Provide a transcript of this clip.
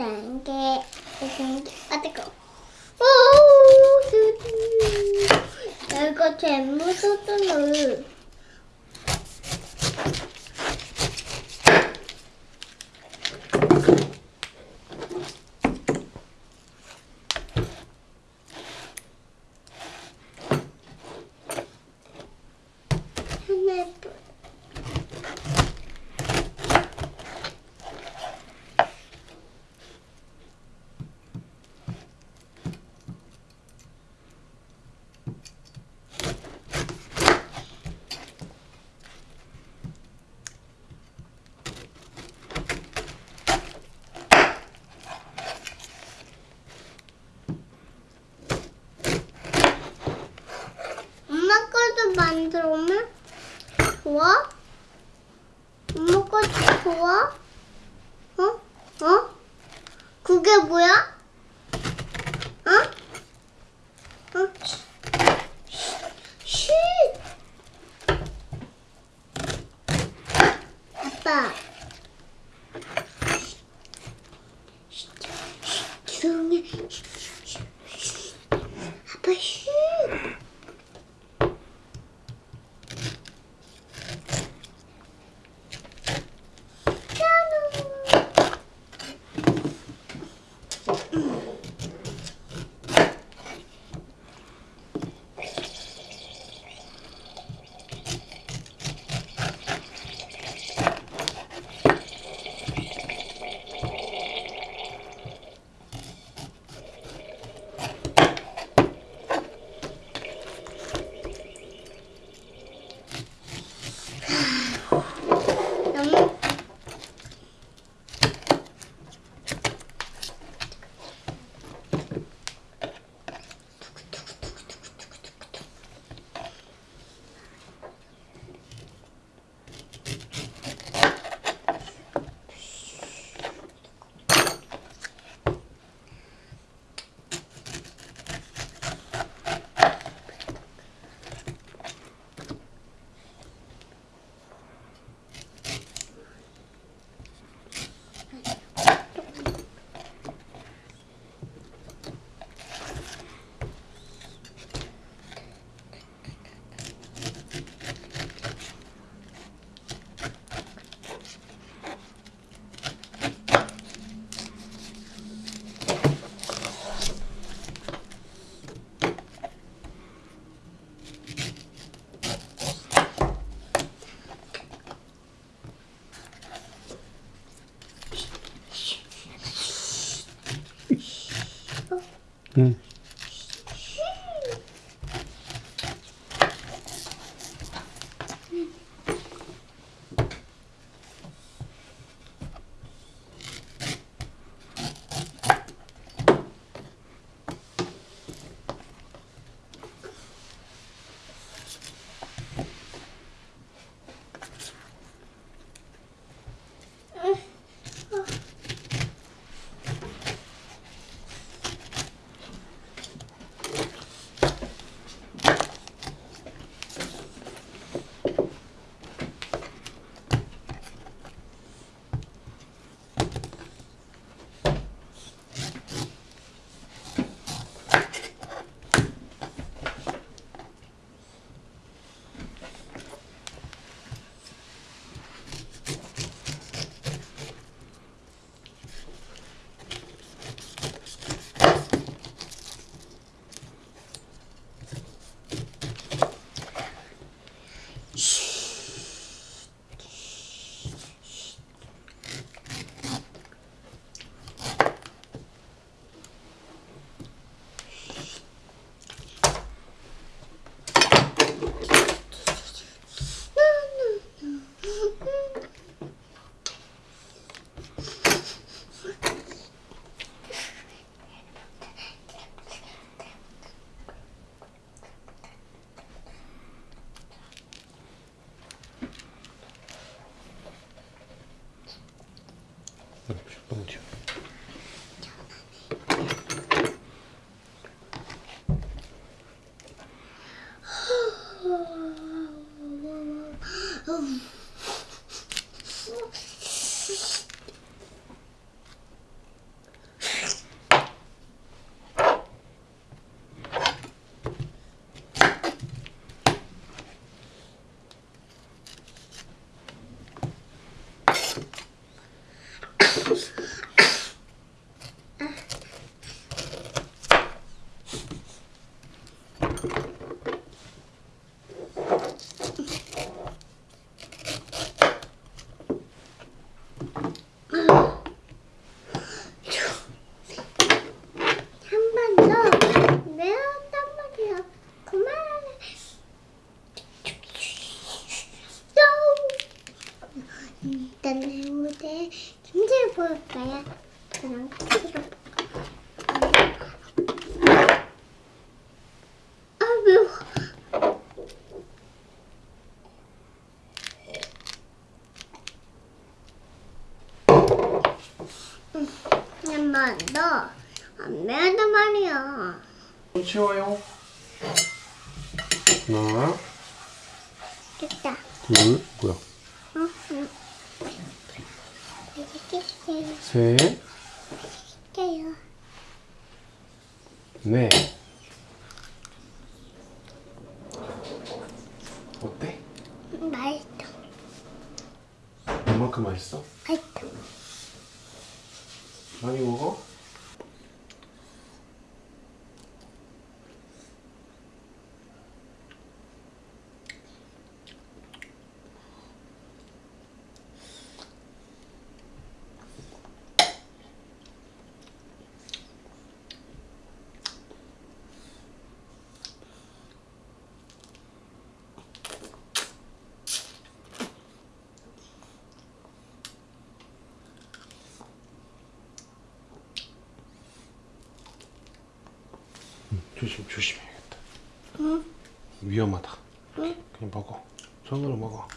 Thank you. Thank you. I think. Oh, I got ten. What's up, 좋아? 엄마 거도 좋아? 어? 어? 그게 뭐야? 어? 어? Mm. 动物圈 응. 너무 튀어. 나야 그냥 키로. 아 매워. 엄마 너안 매운단 말이야. 손 치워요. 하나, 됐다. 둘, 뭐야? 어? 응. 해요. 넷. 어때? 맛있다. 얼만큼 맛있어? 맛있다. 많이 먹어? 조심 조심해야겠다. 응. 위험하다. 응. 그냥 먹어. 손으로 먹어.